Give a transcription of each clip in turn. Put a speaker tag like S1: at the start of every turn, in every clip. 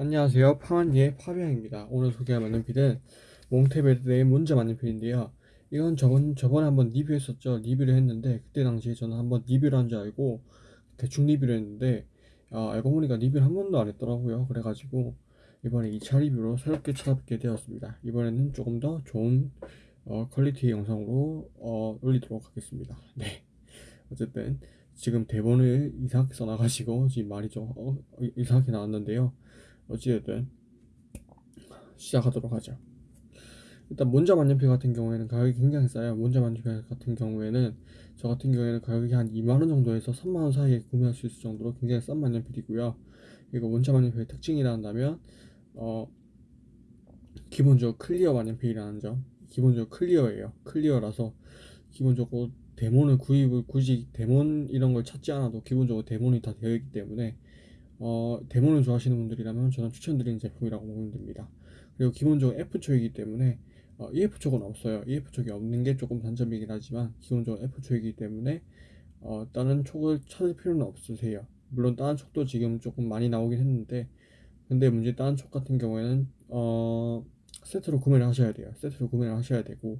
S1: 안녕하세요. 파마니의 파비앙입니다. 오늘 소개할 만년필은 Monteverde Monza 만년필인데요. 이건 저번, 저번에 한번 리뷰했었죠. 리뷰를 했는데 그때 당시에 저는 한번 리뷰를 한 줄 알고 대충 리뷰를 했는데 아, 알고 보니까 리뷰를 한 번도 안 했더라고요. 그래가지고 이번에 2차 리뷰로 새롭게 찾아뵙게 되었습니다. 이번에는 조금 더 좋은 어, quality의 영상으로 어, 올리도록 하겠습니다. 네. 어쨌든 지금 대본을 이상하게 써놔가지고 지금 말이 좀 어, 이상하게 나왔는데요. 어찌됐든 시작하도록 하죠. 일단 Monza 만년필 같은 경우에는 가격이 굉장히 싸요. Monza 만년필 같은 경우에는 저 같은 경우에는 가격이 한 2만 원 정도에서 3만 원 사이에 구매할 수 있을 정도로 굉장히 싼 만년필이고요. 그리고 Monza 만년필의 특징이라 한다면 어 기본적으로 clear 만년필이라는 점. 기본적으로 clear예요. clear라서 기본적으로 demon을 구입을 굳이 demon 이런 걸 찾지 않아도 기본적으로 demon이 다 되어 있기 때문에 어, demo를 좋아하시는 분들이라면 저는 추천드리는 제품이라고 보면 됩니다. 그리고 기본적으로 F촉이기 때문에 어, EF촉은 없어요. EF촉이 없는 게 조금 단점이긴 하지만 기본적으로 F촉이기 때문에 어, 다른 촉을 찾을 필요는 없으세요. 물론 다른 촉도 지금 조금 많이 나오긴 했는데 근데 Monza 다른 촉 같은 경우에는 어, 세트로 구매를 하셔야 돼요. 세트로 구매를 하셔야 되고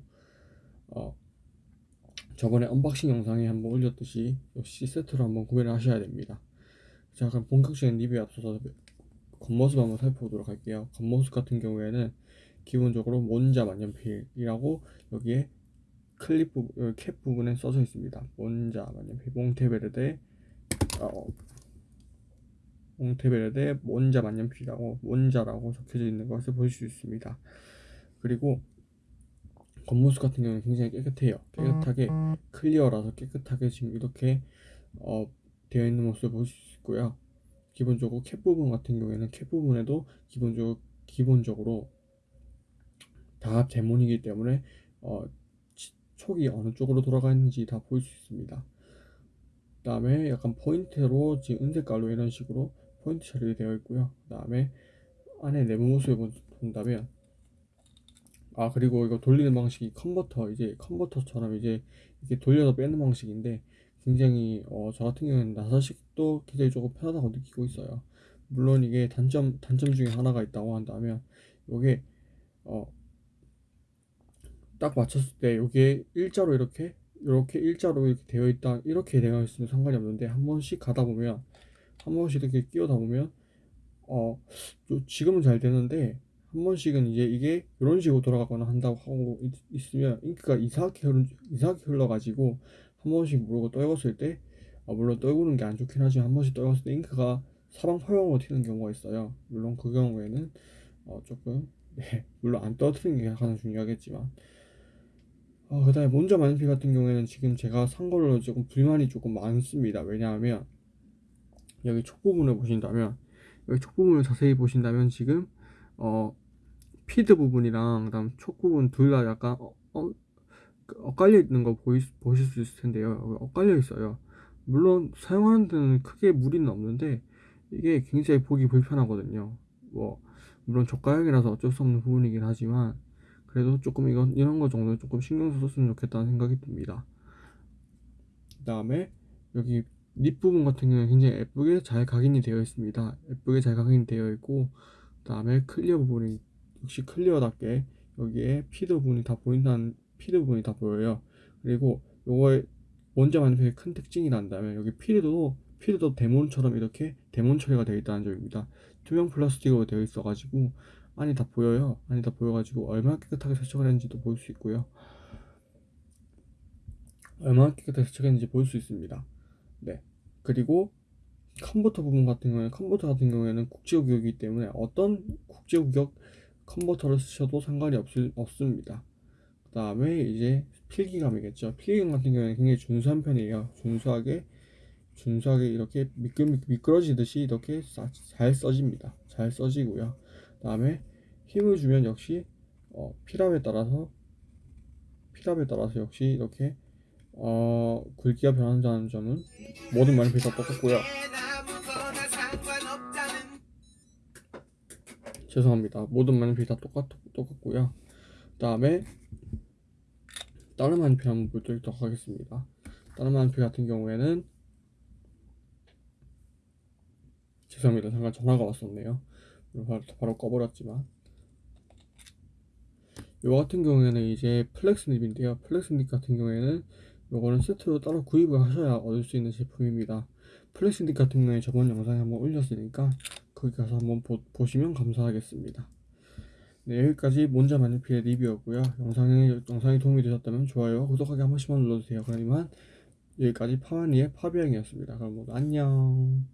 S1: 어, 저번에 unboxing 영상에 한번 올렸듯이 역시 세트로 한번 구매를 하셔야 됩니다. 자 그럼 본격적인 리뷰에 앞서서 겉모습 한번 살펴보도록 할게요. 겉모습 같은 경우에는 기본적으로 몬자 만년필이라고 여기에 클립 부분, 캡 부분에 써져 있습니다. 몬자 만년필 몽테베르데 어, 몽테베르데 몬자 만년필이라고 몬자라고 적혀져 있는 것을 볼수 있습니다. 그리고 겉모습 같은 경우는 굉장히 깨끗해요. 깨끗하게 clear라서 깨끗하게 지금 이렇게 어, 되어 있는 모습을 볼수 있고요. 기본적으로 캡 부분 같은 경우에는 캡 부분에도 기본적으로 기본적으로 다 demon이기 때문에 어, 촉이 어느 쪽으로 돌아가 있는지 다볼수 있습니다. 그 다음에 약간 포인트로 지금 은색깔로 이런 식으로 포인트 처리 되어 있고요. 그 다음에 안에 내부 모습을 본다면 아 그리고 이거 돌리는 방식이 컨버터 이제 컨버터처럼 이제 이렇게 돌려서 빼는 방식인데 굉장히 어, 저 같은 경우는 나사식도 굉장히 조금 편하다고 느끼고 있어요. 물론 이게 단점 단점 중에 하나가 있다고 한다면 이게 어, 딱 맞췄을 때 이게 일자로 이렇게 이렇게 일자로 이렇게 되어 있다 이렇게 되어 있으면 상관이 없는데 한 번씩 가다 보면 한 번씩 이렇게 끼워다 보면 어 지금은 잘 되는데 한 번씩은 이제 이게 이런 식으로 돌아가거나 한다고 하고 있, 으면 잉크가 이상하게 흘러 이상하게 흘러가지고 한 번씩 모르고 떨궜을 때 아, 물론 떨구는 게 안 좋긴 하지만 한 번씩 떨궜을 때 잉크가 사방 포용으로 튀는 경우가 있어요. 물론 그 경우에는 어, 조금 네, 물론 안 떨어뜨리는 게 가장 중요하겠지만. 어, 그 다음에 몬자 만년필 같은 경우에는 지금 제가 산 걸로 조금 불만이 조금 많습니다. 왜냐하면 여기 촉 부분을 보신다면 여기 촉 부분을 자세히 보신다면 지금 어 피드 부분이랑 그다음 촉 부분 둘 다 약간 어, 어, 그 엇갈려 있는 거 보이, 보실 수 있을 텐데요. 엇갈려 있어요. 물론 사용하는 데는 크게 무리는 없는데 이게 굉장히 보기 불편하거든요. 뭐 물론 저가형이라서 어쩔 수 없는 부분이긴 하지만 그래도 조금 이건 이런 거 정도는 조금 신경 썼으면 좋겠다는 생각이 듭니다. 그 다음에 여기 nib 부분 같은 경우는 굉장히 예쁘게 잘 각인이 되어 있습니다. 예쁘게 잘 각인이 되어 있고 그 다음에 clear 부분이 역시 clear답게 여기에 feed 부분이 다 보인다는 feed 부분이 다 보여요. 그리고 요거의 Monza 만년필의 큰 특징이란다면 여기 feed도 feed도 demon처럼 이렇게 demon 처리가 되어 있다는 점입니다. 투명 플라스틱으로 되어 있어 가지고 안이 다 보여요. 안이 다 보여 가지고 얼마나 깨끗하게 세척을 했는지도 볼 수 있고요. 얼마나 깨끗하게 세척했는지 볼 수 있습니다. 네. 그리고 컨버터 부분 같은 경우에 컨버터 같은 경우에는 국제구역이기 때문에 어떤 국제구역 컨버터를 쓰셔도 상관이 없, 없습니다 그 다음에 이제 필기감이겠죠. 필기감 같은 경우에는 굉장히 준수한 편이에요. 준수하게 준수하게 이렇게 미끌, 미끄러지듯이 이렇게 사, 잘 써집니다. 잘 써지고요. 그 다음에 힘을 주면 역시 어, 필압에 따라서 필압에 따라서 역시 이렇게 어, 굵기가 변한다는 점은 모든 다 똑같고요. 죄송합니다. 모든 다 똑같, 똑같고요. 그 다음에 다른 만년필 한번 보도록 하겠습니다. 다른 만년필 같은 경우에는 죄송합니다. 잠깐 전화가 왔었네요. 바로, 바로 꺼버렸지만. 요 같은 경우에는 이제 flex nib인데요. flex nib 같은 경우에는 요거는 세트로 따로 구입을 하셔야 얻을 수 있는 제품입니다. flex nib 같은 경우에 저번 영상에 한번 올렸으니까 거기 가서 한번 보, 보시면 감사하겠습니다 네 여기까지 Monza 만년필의 리뷰였고요. 영상이, 영상이 도움이 되셨다면 좋아요 구독하기 한 번씩만 눌러주세요. 그럼 이만 여기까지 파마니의 파비앙이었습니다. 그럼 모두 안녕